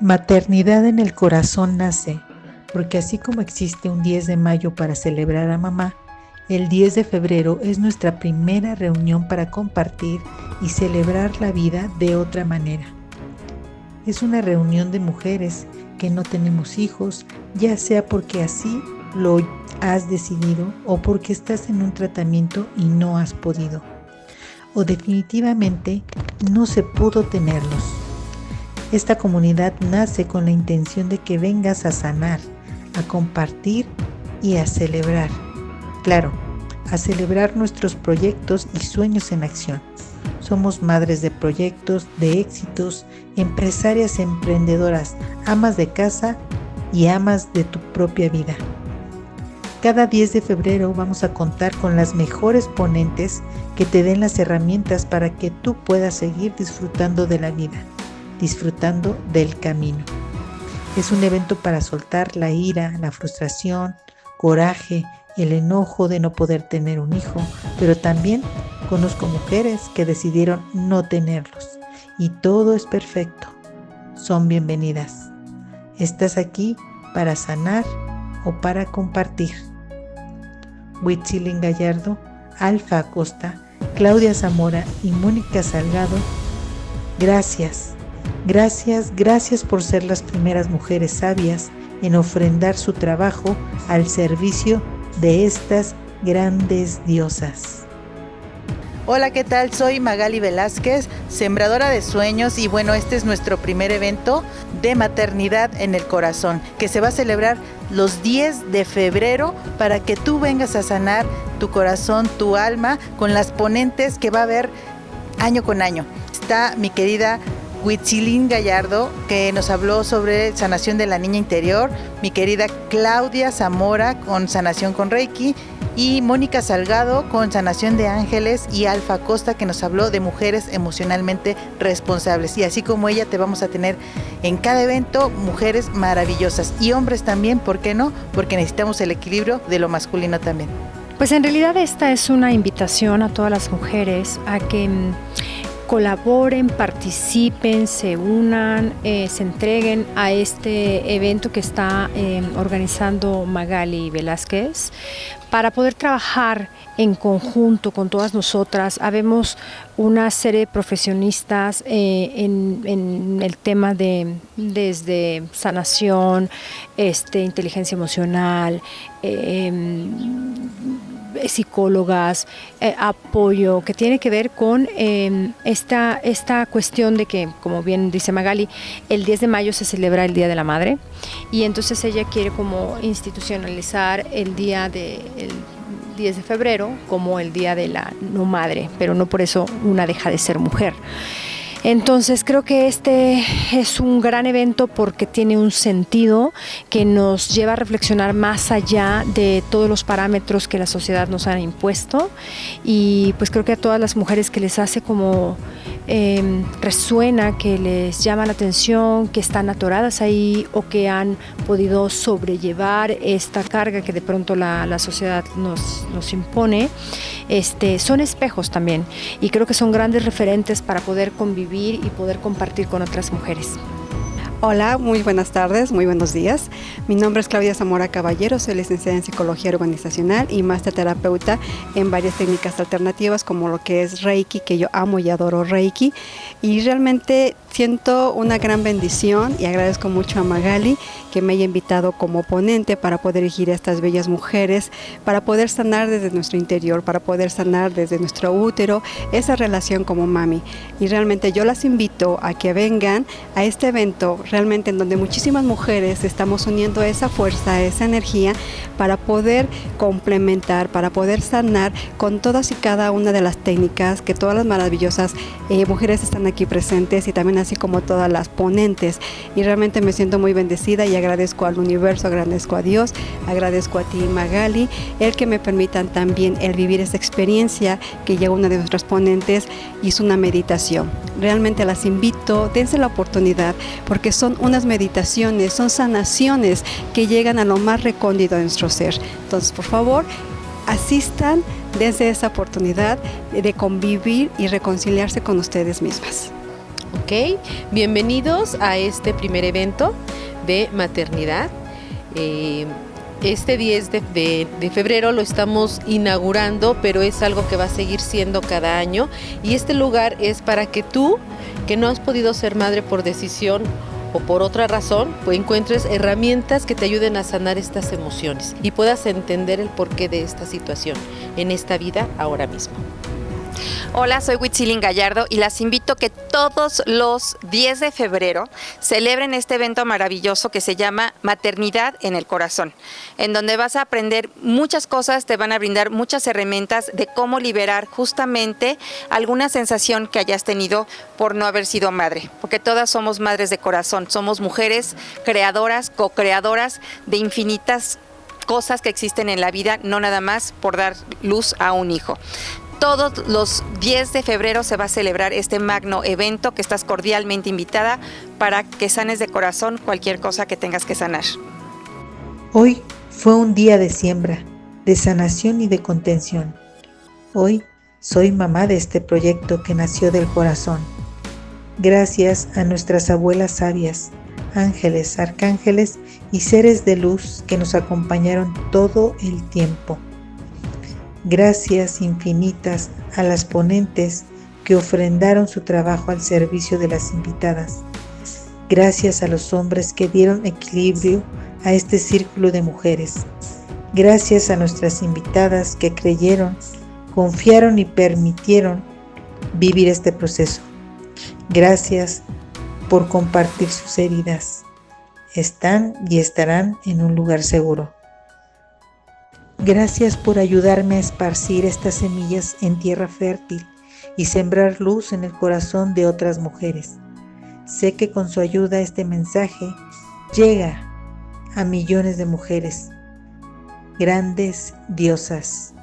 Maternidad en el corazón nace, porque así como existe un 10 de mayo para celebrar a mamá, el 10 de febrero es nuestra primera reunión para compartir y celebrar la vida de otra manera. Es una reunión de mujeres que no tenemos hijos, ya sea porque así lo has decidido o porque estás en un tratamiento y no has podido. O definitivamente no se pudo tenerlos. Esta comunidad nace con la intención de que vengas a sanar, a compartir y a celebrar. Claro, a celebrar nuestros proyectos y sueños en acción. Somos madres de proyectos, de éxitos, empresarias emprendedoras, amas de casa y amas de tu propia vida. Cada 10 de febrero vamos a contar con las mejores ponentes que te den las herramientas para que tú puedas seguir disfrutando de la vida disfrutando del camino. Es un evento para soltar la ira, la frustración, coraje, el enojo de no poder tener un hijo, pero también conozco mujeres que decidieron no tenerlos y todo es perfecto. Son bienvenidas. Estás aquí para sanar o para compartir. Huitzilin Gallardo, Alfa Acosta, Claudia Zamora y Mónica Salgado, gracias Gracias, gracias por ser las primeras mujeres sabias en ofrendar su trabajo al servicio de estas grandes diosas. Hola, ¿qué tal? Soy Magali Velázquez, sembradora de sueños y bueno, este es nuestro primer evento de maternidad en el corazón que se va a celebrar los 10 de febrero para que tú vengas a sanar tu corazón, tu alma con las ponentes que va a haber año con año. Está mi querida Huitzilín Gallardo, que nos habló sobre sanación de la niña interior, mi querida Claudia Zamora con sanación con Reiki y Mónica Salgado con sanación de ángeles y Alfa Costa que nos habló de mujeres emocionalmente responsables. Y así como ella te vamos a tener en cada evento mujeres maravillosas y hombres también, ¿por qué no? Porque necesitamos el equilibrio de lo masculino también. Pues en realidad esta es una invitación a todas las mujeres a que mm, colaboren, participen, se unan, eh, se entreguen a este evento que está eh, organizando Magali Velázquez para poder trabajar en conjunto con todas nosotras. Habemos una serie de profesionistas eh, en, el tema de desde sanación, este, inteligencia emocional, psicólogas, eh, apoyo, que tiene que ver con em, esta, esta cuestión de que, como bien dice Magali, el 10 de mayo se celebra el Día de la Madre y entonces ella quiere como institucionalizar el día de... 10 de febrero como el Día de la No Madre, pero no por eso una deja de ser mujer. Entonces creo que este es un gran evento porque tiene un sentido que nos lleva a reflexionar más allá de todos los parámetros que la sociedad nos ha impuesto. Y pues creo que a todas las mujeres que les hace como Em, resuena, que les llama la atención, que están atoradas ahí o que han podido sobrellevar esta carga que de pronto la, sociedad nos, nos, impone, este, son espejos también y creo que son grandes referentes para poder convivir y poder compartir con otras mujeres. Hola, muy buenas tardes, muy buenos días. Mi nombre es Claudia Zamora Caballero, soy licenciada en Psicología Organizacional y máster terapeuta en varias técnicas alternativas como lo que es Reiki, que yo amo y adoro Reiki. Y realmente siento una gran bendición y agradezco mucho a Magali que me haya invitado como ponente para poder dirigir a estas bellas mujeres, para poder sanar desde nuestro interior, para poder sanar desde nuestro útero esa relación como mami. Y realmente yo las invito a que vengan a este evento realmente en donde muchísimas mujeres estamos uniendo esa fuerza, esa energía para poder complementar, para poder sanar con todas y cada una de las técnicas que todas las maravillosas eh, mujeres están aquí presentes y también así como todas las ponentes. Y realmente me siento muy bendecida y agradezco al universo, agradezco a Dios, agradezco a ti Magali, el que me permitan también el vivir esta experiencia que ya una de nuestras ponentes hizo una meditación. Realmente las invito, dense la oportunidad porque son unas meditaciones, son sanaciones que llegan a lo más recóndito de nuestro ser. Entonces, por favor, asistan desde esa oportunidad de convivir y reconciliarse con ustedes mismas. Ok, bienvenidos a este primer evento de maternidad. Eh, este 10 de, de, febrero lo estamos inaugurando, pero es algo que va a seguir siendo cada año. Y este lugar es para que tú, que no has podido ser madre por decisión o por otra razón, pues encuentres herramientas que te ayuden a sanar estas emociones y puedas entender el porqué de esta situación en esta vida ahora mismo. Hola, soy Huitzilin Gallardo y las invito a que todos los 10 de febrero celebren este evento maravilloso que se llama Maternidad en el Corazón, en donde vas a aprender muchas cosas, te van a brindar muchas herramientas de cómo liberar justamente alguna sensación que hayas tenido por no haber sido madre, porque todas somos madres de corazón, somos mujeres creadoras, co-creadoras de infinitas cosas que existen en la vida, no nada más por dar luz a un hijo todos los 10 de febrero se va a celebrar este magno evento que estás cordialmente invitada para que sanes de corazón cualquier cosa que tengas que sanar. Hoy fue un día de siembra, de sanación y de contención. Hoy soy mamá de este proyecto que nació del corazón. Gracias a nuestras abuelas sabias, ángeles, arcángeles y seres de luz que nos acompañaron todo el tiempo. Gracias infinitas a las ponentes que ofrendaron su trabajo al servicio de las invitadas. Gracias a los hombres que dieron equilibrio a este círculo de mujeres. Gracias a nuestras invitadas que creyeron, confiaron y permitieron vivir este proceso. Gracias por compartir sus heridas. Están y estarán en un lugar seguro. Gracias por ayudarme a esparcir estas semillas en tierra fértil y sembrar luz en el corazón de otras mujeres. Sé que con su ayuda este mensaje llega a millones de mujeres, grandes diosas.